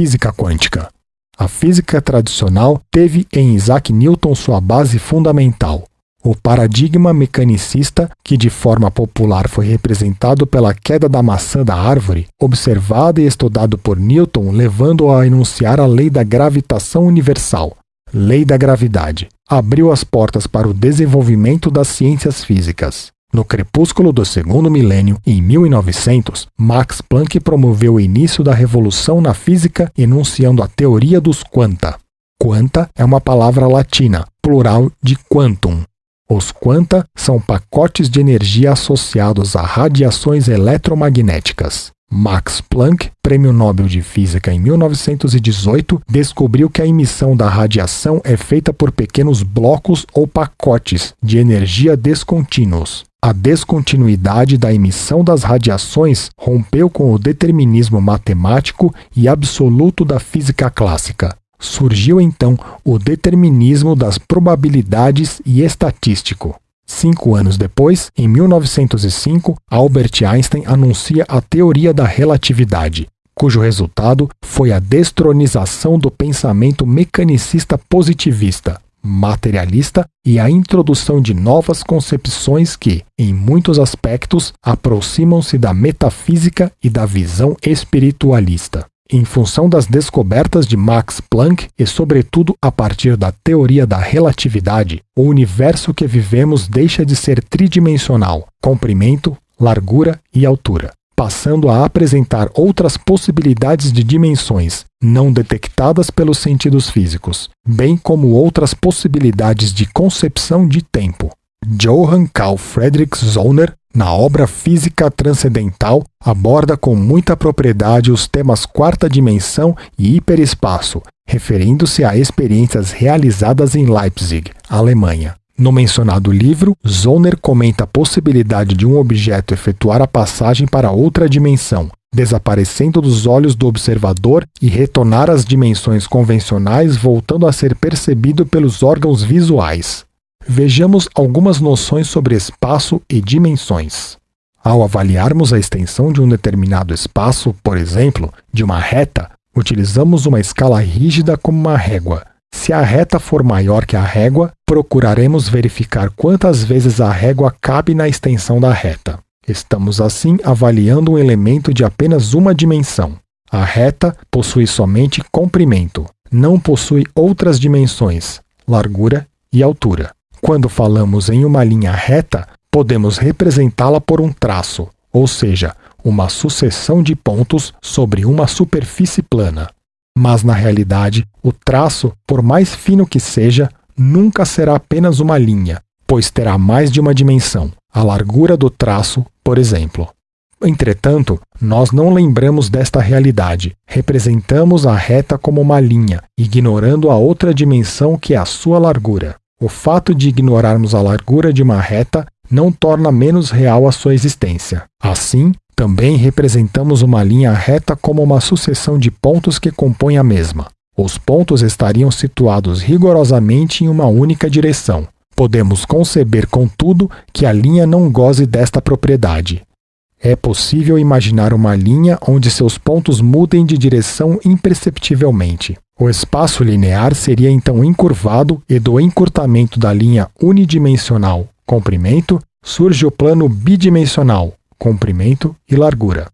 física quântica. A física tradicional teve em Isaac Newton sua base fundamental. O paradigma mecanicista, que de forma popular foi representado pela queda da maçã da árvore, observado e estudado por Newton, levando-o a enunciar a lei da gravitação universal, lei da gravidade, abriu as portas para o desenvolvimento das ciências físicas. No crepúsculo do segundo milênio, em 1900, Max Planck promoveu o início da revolução na física enunciando a teoria dos quanta. Quanta é uma palavra latina, plural de quantum, os quanta são pacotes de energia associados a radiações eletromagnéticas. Max Planck, Prêmio Nobel de Física em 1918, descobriu que a emissão da radiação é feita por pequenos blocos ou pacotes de energia descontínuos. A descontinuidade da emissão das radiações rompeu com o determinismo matemático e absoluto da física clássica. Surgiu então o determinismo das probabilidades e estatístico. Cinco anos depois, em 1905, Albert Einstein anuncia a teoria da relatividade, cujo resultado foi a destronização do pensamento mecanicista positivista, materialista e a introdução de novas concepções que, em muitos aspectos, aproximam-se da metafísica e da visão espiritualista. Em função das descobertas de Max Planck e, sobretudo, a partir da teoria da relatividade, o universo que vivemos deixa de ser tridimensional, comprimento, largura e altura, passando a apresentar outras possibilidades de dimensões não detectadas pelos sentidos físicos, bem como outras possibilidades de concepção de tempo. Johann Carl Friedrich Zollner na obra Física Transcendental, aborda com muita propriedade os temas quarta dimensão e hiperespaço, referindo-se a experiências realizadas em Leipzig, Alemanha. No mencionado livro, Zollner comenta a possibilidade de um objeto efetuar a passagem para outra dimensão, desaparecendo dos olhos do observador e retornar às dimensões convencionais, voltando a ser percebido pelos órgãos visuais. Vejamos algumas noções sobre espaço e dimensões. Ao avaliarmos a extensão de um determinado espaço, por exemplo, de uma reta, utilizamos uma escala rígida como uma régua. Se a reta for maior que a régua, procuraremos verificar quantas vezes a régua cabe na extensão da reta. Estamos assim avaliando um elemento de apenas uma dimensão. A reta possui somente comprimento, não possui outras dimensões, largura e altura. Quando falamos em uma linha reta, podemos representá-la por um traço, ou seja, uma sucessão de pontos sobre uma superfície plana. Mas na realidade, o traço, por mais fino que seja, nunca será apenas uma linha, pois terá mais de uma dimensão, a largura do traço, por exemplo. Entretanto, nós não lembramos desta realidade. Representamos a reta como uma linha, ignorando a outra dimensão que é a sua largura. O fato de ignorarmos a largura de uma reta não torna menos real a sua existência. Assim, também representamos uma linha reta como uma sucessão de pontos que compõem a mesma. Os pontos estariam situados rigorosamente em uma única direção. Podemos conceber, contudo, que a linha não goze desta propriedade. É possível imaginar uma linha onde seus pontos mudem de direção imperceptivelmente. O espaço linear seria então encurvado e do encurtamento da linha unidimensional comprimento surge o plano bidimensional comprimento e largura.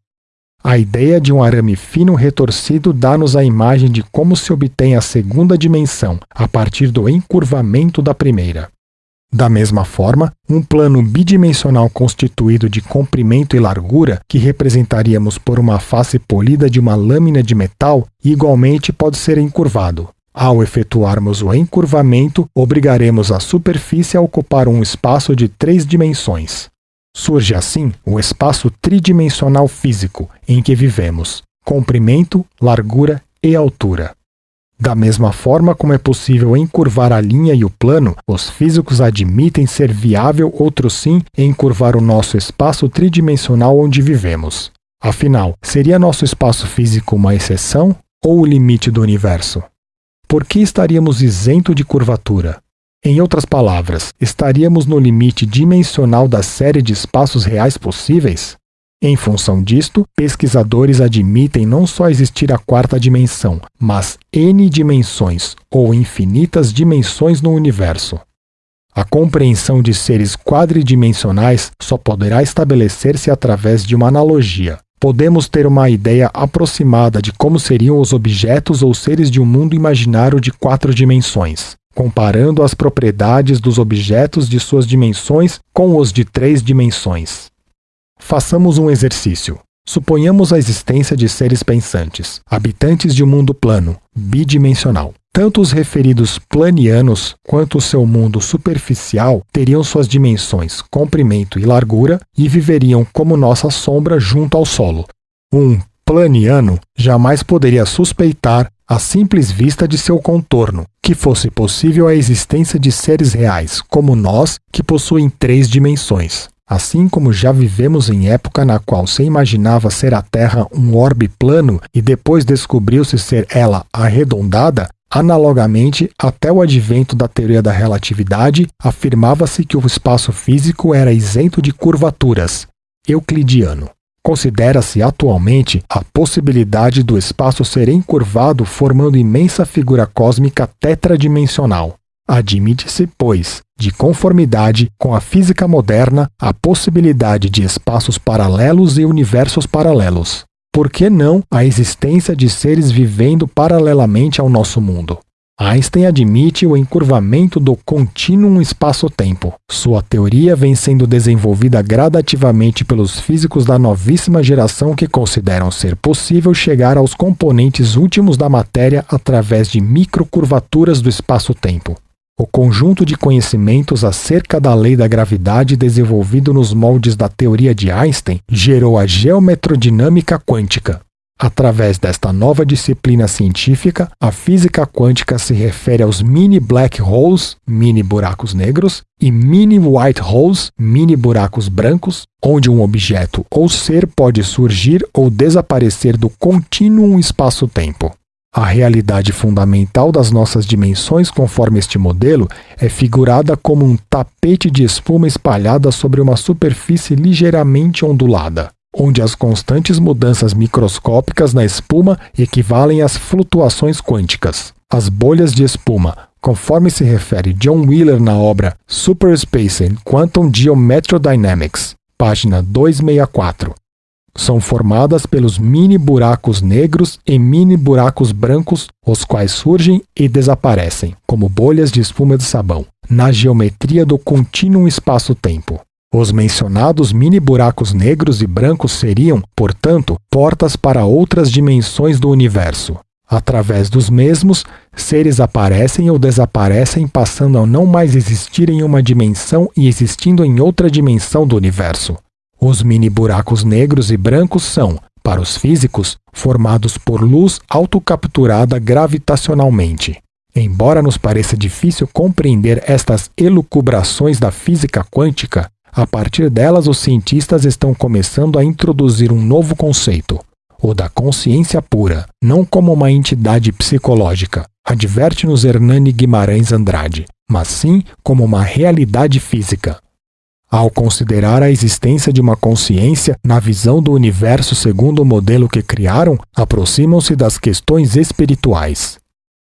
A ideia de um arame fino retorcido dá-nos a imagem de como se obtém a segunda dimensão a partir do encurvamento da primeira. Da mesma forma, um plano bidimensional constituído de comprimento e largura, que representaríamos por uma face polida de uma lâmina de metal, igualmente pode ser encurvado. Ao efetuarmos o encurvamento, obrigaremos a superfície a ocupar um espaço de três dimensões. Surge assim o espaço tridimensional físico em que vivemos: comprimento, largura e altura. Da mesma forma como é possível encurvar a linha e o plano, os físicos admitem ser viável, outro sim, encurvar o nosso espaço tridimensional onde vivemos. Afinal, seria nosso espaço físico uma exceção ou o limite do universo? Por que estaríamos isento de curvatura? Em outras palavras, estaríamos no limite dimensional da série de espaços reais possíveis? Em função disto, pesquisadores admitem não só existir a quarta dimensão, mas N dimensões ou infinitas dimensões no universo. A compreensão de seres quadridimensionais só poderá estabelecer-se através de uma analogia. Podemos ter uma ideia aproximada de como seriam os objetos ou seres de um mundo imaginário de quatro dimensões, comparando as propriedades dos objetos de suas dimensões com os de três dimensões. Façamos um exercício. Suponhamos a existência de seres pensantes, habitantes de um mundo plano, bidimensional. Tanto os referidos planianos quanto o seu mundo superficial teriam suas dimensões comprimento e largura e viveriam como nossa sombra junto ao solo. Um planiano jamais poderia suspeitar, à simples vista de seu contorno, que fosse possível a existência de seres reais, como nós, que possuem três dimensões. Assim como já vivemos em época na qual se imaginava ser a Terra um orbe plano e depois descobriu-se ser ela arredondada, analogamente, até o advento da teoria da relatividade, afirmava-se que o espaço físico era isento de curvaturas. Euclidiano. Considera-se atualmente a possibilidade do espaço ser encurvado formando imensa figura cósmica tetradimensional. Admite-se, pois, de conformidade com a física moderna, a possibilidade de espaços paralelos e universos paralelos. Por que não a existência de seres vivendo paralelamente ao nosso mundo? Einstein admite o encurvamento do contínuo espaço-tempo. Sua teoria vem sendo desenvolvida gradativamente pelos físicos da novíssima geração que consideram ser possível chegar aos componentes últimos da matéria através de microcurvaturas do espaço-tempo. O conjunto de conhecimentos acerca da lei da gravidade desenvolvido nos moldes da teoria de Einstein gerou a geometrodinâmica quântica. Através desta nova disciplina científica, a física quântica se refere aos mini black holes, mini buracos negros, e mini white holes, mini buracos brancos, onde um objeto ou ser pode surgir ou desaparecer do contínuo espaço-tempo. A realidade fundamental das nossas dimensões, conforme este modelo, é figurada como um tapete de espuma espalhada sobre uma superfície ligeiramente ondulada, onde as constantes mudanças microscópicas na espuma equivalem às flutuações quânticas. As bolhas de espuma, conforme se refere John Wheeler na obra Superspace and Quantum Geometrodynamics, página 264, são formadas pelos mini buracos negros e mini buracos brancos, os quais surgem e desaparecem, como bolhas de espuma de sabão, na geometria do contínuo espaço-tempo. Os mencionados mini buracos negros e brancos seriam, portanto, portas para outras dimensões do universo. Através dos mesmos, seres aparecem ou desaparecem, passando a não mais existir em uma dimensão e existindo em outra dimensão do universo. Os mini buracos negros e brancos são, para os físicos, formados por luz autocapturada gravitacionalmente. Embora nos pareça difícil compreender estas elucubrações da física quântica, a partir delas os cientistas estão começando a introduzir um novo conceito, o da consciência pura, não como uma entidade psicológica, adverte-nos Hernani Guimarães Andrade, mas sim como uma realidade física, ao considerar a existência de uma consciência na visão do universo segundo o modelo que criaram, aproximam-se das questões espirituais.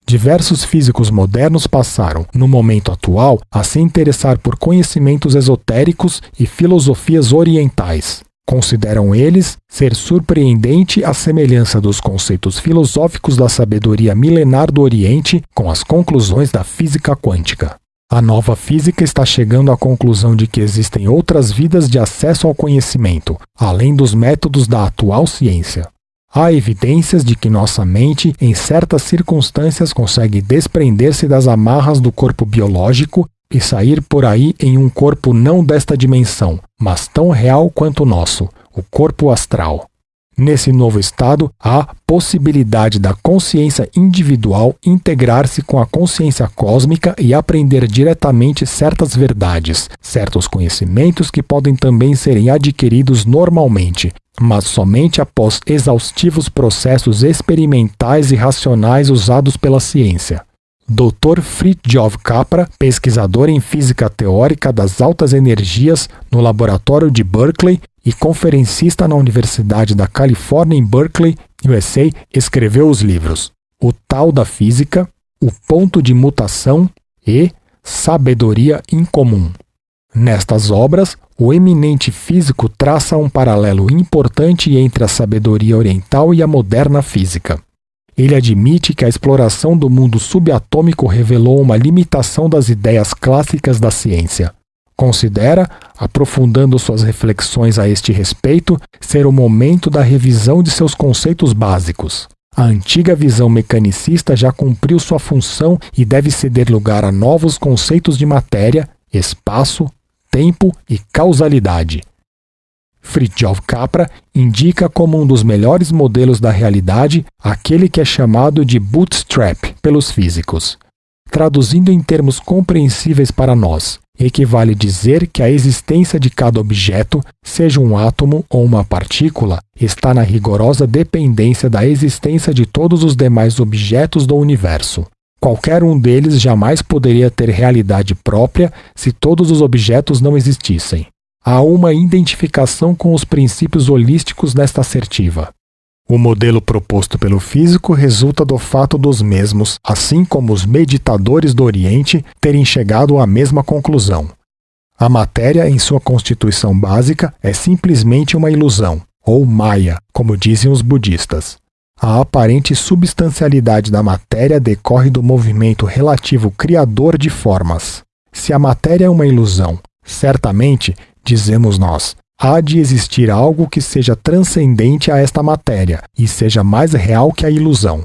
Diversos físicos modernos passaram, no momento atual, a se interessar por conhecimentos esotéricos e filosofias orientais. Consideram eles ser surpreendente a semelhança dos conceitos filosóficos da sabedoria milenar do Oriente com as conclusões da física quântica. A nova física está chegando à conclusão de que existem outras vidas de acesso ao conhecimento, além dos métodos da atual ciência. Há evidências de que nossa mente, em certas circunstâncias, consegue desprender-se das amarras do corpo biológico e sair por aí em um corpo não desta dimensão, mas tão real quanto o nosso, o corpo astral. Nesse novo estado, há possibilidade da consciência individual integrar-se com a consciência cósmica e aprender diretamente certas verdades, certos conhecimentos que podem também serem adquiridos normalmente, mas somente após exaustivos processos experimentais e racionais usados pela ciência. Dr. Fritjof Capra, pesquisador em física teórica das altas energias no laboratório de Berkeley, e conferencista na Universidade da Califórnia em Berkeley, USA, escreveu os livros O Tal da Física, O Ponto de Mutação e Sabedoria Incomum. Nestas obras, o eminente físico traça um paralelo importante entre a sabedoria oriental e a moderna física. Ele admite que a exploração do mundo subatômico revelou uma limitação das ideias clássicas da ciência. Considera, aprofundando suas reflexões a este respeito, ser o momento da revisão de seus conceitos básicos. A antiga visão mecanicista já cumpriu sua função e deve ceder lugar a novos conceitos de matéria, espaço, tempo e causalidade. Fritjof Capra indica como um dos melhores modelos da realidade aquele que é chamado de bootstrap pelos físicos. Traduzindo em termos compreensíveis para nós, equivale dizer que a existência de cada objeto, seja um átomo ou uma partícula, está na rigorosa dependência da existência de todos os demais objetos do universo. Qualquer um deles jamais poderia ter realidade própria se todos os objetos não existissem. Há uma identificação com os princípios holísticos nesta assertiva. O modelo proposto pelo físico resulta do fato dos mesmos, assim como os meditadores do Oriente, terem chegado à mesma conclusão. A matéria, em sua constituição básica, é simplesmente uma ilusão, ou Maya, como dizem os budistas. A aparente substancialidade da matéria decorre do movimento relativo criador de formas. Se a matéria é uma ilusão, certamente, dizemos nós, há de existir algo que seja transcendente a esta matéria e seja mais real que a ilusão.